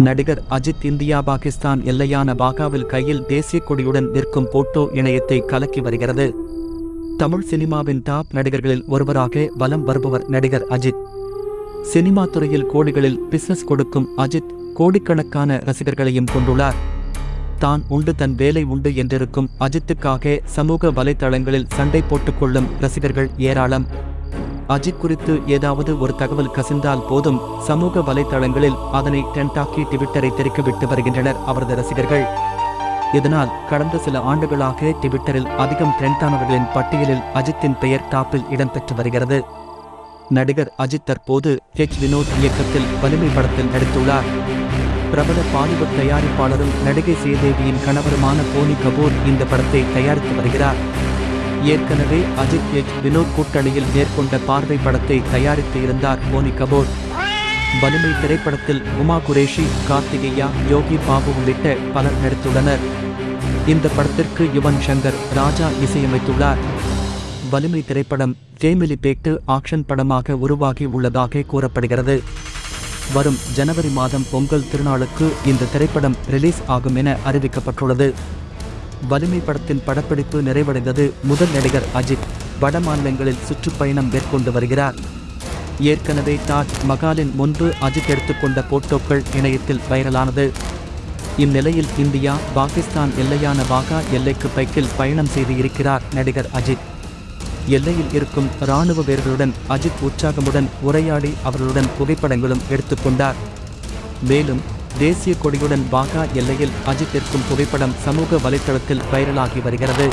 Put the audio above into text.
நடிகர் அஜித் இந்தியா பாகிஸ்தான் எல்லையான பாகாவில் கையில் தேசிய கொடியுடன் நிற்கும் போட்டோ இணையத்தை கலக்கி வருகிறது. தமிழ் சினிமாவின் டாப் நடிகர்களில் ஒருவராக வலம் வருபவர் நடிகர் அஜித். சினிமா துறையில் கோடிகளில் பிசினஸ் கொடுக்கும் அஜித் கோடிக்கணக்கான ரசிகர்களையும் கொண்டுள்ளார். தான் உண்டு தன் வேலை உண்டு என்றிருக்கும் அஜித்துக்காக சமூக வலைதளங்களில் சண்டை போட்டுக்கொள்ளும் ரசிகர்கள் ஏராளம். அஜித் குறித்து ஏதாவது ஒரு தகவல் கசிந்தால் போதும் சமூக வலைதளங்களில் அதனை டென்டாக்கி ட்விட்டரை தெரிக்கிவிட்டு வருகின்றனர் அவரது ரசிகர்கள். இதனால் கடந்த சில ஆண்டுகளாக ட்விட்டரில் அதிகம் ட்ரெண்டானவர்களின் பட்டியலில் அஜித்தின் பெயர் டாப்பில் இடம்பெற்று வருகிறது. நடிகர் அஜித் தற்போது ஹெச் வினோத் இயக்கத்தில் வலிமை படத்தில் நடித்துள்ளார். பிரபல பாலிவுட் தயாரிப்பாளரும் நடிகை ஸ்ரீதேவியின் கணவருமான போனி கபூர் இந்த படத்தை தயாரித்து வருகிறார். ஏற்கனவே அஜித் எச் வினோத் கூட்டணியில் மேற்கொண்ட பார்வை படத்தை தயாரித்து இருந்தார் போனி கபூர். வலிமை திரைப்படத்தில் உமா குரேஷி கார்த்திகேயா யோகி பாபு உள்ளிட்ட பலர் நடித்துள்ளனர். இந்த படத்திற்கு யுவன் சங்கர் ராஜா இசையமைத்துள்ளார். வலிமை திரைப்படம் ஃபேமிலி பேக்டு ஆக்ஷன் படமாக உருவாகி உள்ளதாக கூறப்படுகிறது. வரும் ஜனவரி மாதம் பொங்கல் திருநாளுக்கு இந்த திரைப்படம் ரிலீஸ் ஆகும் என அறிவிக்கப்பட்டுள்ளது. வலிமை படத்தின் படப்பிடிப்பு நிறைவடைந்தது முதல் நடிகர் அஜித். வட மாநிலங்களில் சுற்றுப்பயணம் மேற்கொண்டு வருகிறார். ஏற்கனவே தாஜ் மகாலின் முன்பு அஜித் எடுத்துக்கொண்ட போட்டோக்கள் இணையத்தில் வைரலானது. இந்நிலையில் இந்தியா பாகிஸ்தான் எல்லையான வாகா எல்லைக்கு பைக்கில் பயணம் செய்து இருக்கிறார் நடிகர் அஜித். எல்லையில் இருக்கும் இராணுவ வீரர்களுடன் அஜித் உற்சாகமுடன் உரையாடி அவர்களுடன் புகைப்படங்களும் எடுத்துக்கொண்டார். மேலும் தேசிய கொடியுடன் வாகா எல்லையில் அஜித் புகைப்படம் சமூக வலைத்தளத்தில் வைரலாகி வருகிறது.